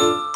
you